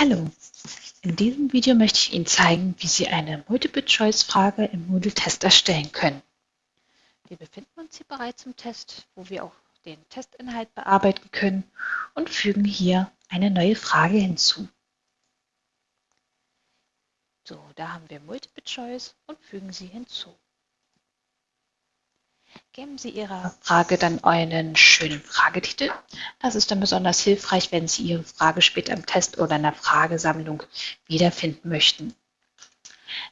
Hallo, in diesem Video möchte ich Ihnen zeigen, wie Sie eine Multiple-Choice-Frage im Moodle-Test erstellen können. Wir befinden uns hier bereits im Test, wo wir auch den Testinhalt bearbeiten können und fügen hier eine neue Frage hinzu. So, da haben wir Multiple-Choice und fügen sie hinzu. Geben Sie Ihrer Frage dann einen schönen Fragetitel. Das ist dann besonders hilfreich, wenn Sie Ihre Frage später im Test oder in der Fragesammlung wiederfinden möchten.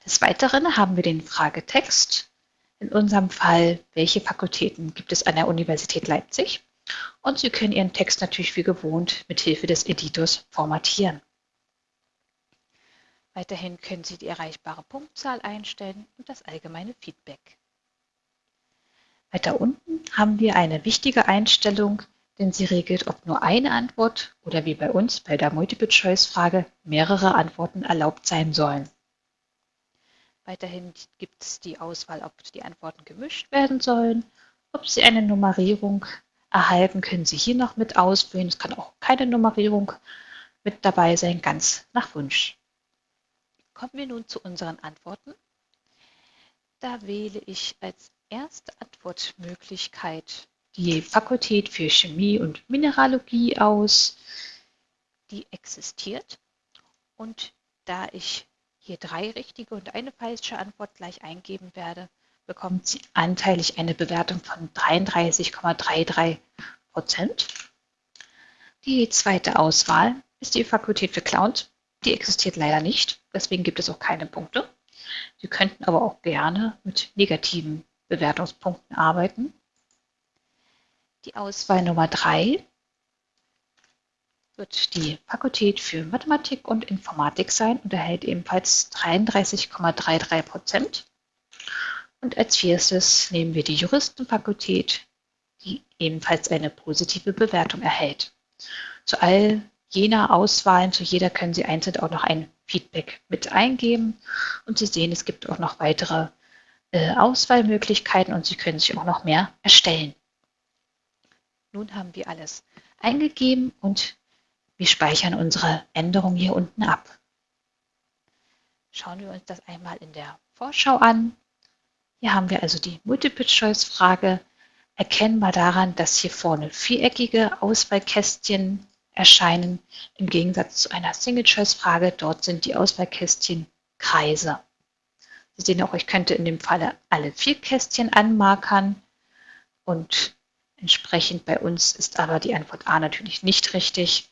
Des Weiteren haben wir den Fragetext. In unserem Fall, welche Fakultäten gibt es an der Universität Leipzig? Und Sie können Ihren Text natürlich wie gewohnt mit Hilfe des Editors formatieren. Weiterhin können Sie die erreichbare Punktzahl einstellen und das allgemeine Feedback. Weiter unten haben wir eine wichtige Einstellung, denn sie regelt, ob nur eine Antwort oder wie bei uns bei der Multiple-Choice-Frage mehrere Antworten erlaubt sein sollen. Weiterhin gibt es die Auswahl, ob die Antworten gemischt werden sollen, ob Sie eine Nummerierung erhalten, können Sie hier noch mit auswählen. Es kann auch keine Nummerierung mit dabei sein, ganz nach Wunsch. Kommen wir nun zu unseren Antworten. Da wähle ich als erste Antwortmöglichkeit die Fakultät für Chemie und Mineralogie aus. Die existiert. Und da ich hier drei richtige und eine falsche Antwort gleich eingeben werde, bekommt sie anteilig eine Bewertung von 33,33 Prozent. Die zweite Auswahl ist die Fakultät für Clowns. Die existiert leider nicht, deswegen gibt es auch keine Punkte. Sie könnten aber auch gerne mit negativen Bewertungspunkten arbeiten. Die Auswahl Nummer 3 wird die Fakultät für Mathematik und Informatik sein und erhält ebenfalls 33,33 Prozent. Und als vierstes nehmen wir die Juristenfakultät, die ebenfalls eine positive Bewertung erhält. Zu all jener Auswahlen, zu jeder können Sie einzeln auch noch ein Feedback mit eingeben. Und Sie sehen, es gibt auch noch weitere Auswahlmöglichkeiten und Sie können sich auch noch mehr erstellen. Nun haben wir alles eingegeben und wir speichern unsere Änderung hier unten ab. Schauen wir uns das einmal in der Vorschau an. Hier haben wir also die Multiple-Choice-Frage, erkennbar daran, dass hier vorne viereckige Auswahlkästchen erscheinen, im Gegensatz zu einer Single-Choice-Frage. Dort sind die Auswahlkästchen Kreise. Sie sehen auch, ich könnte in dem Falle alle vier Kästchen anmarkern und entsprechend bei uns ist aber die Antwort A natürlich nicht richtig.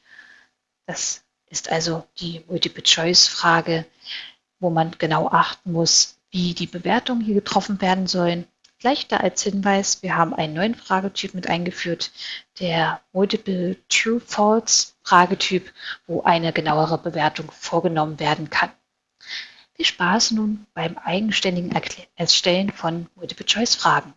Das ist also die Multiple-Choice-Frage, wo man genau achten muss, wie die Bewertungen hier getroffen werden sollen. Gleich da als Hinweis, wir haben einen neuen Fragetyp mit eingeführt, der Multiple True-False Fragetyp, wo eine genauere Bewertung vorgenommen werden kann. Viel Spaß nun beim eigenständigen Erstellen von Multiple-Choice-Fragen.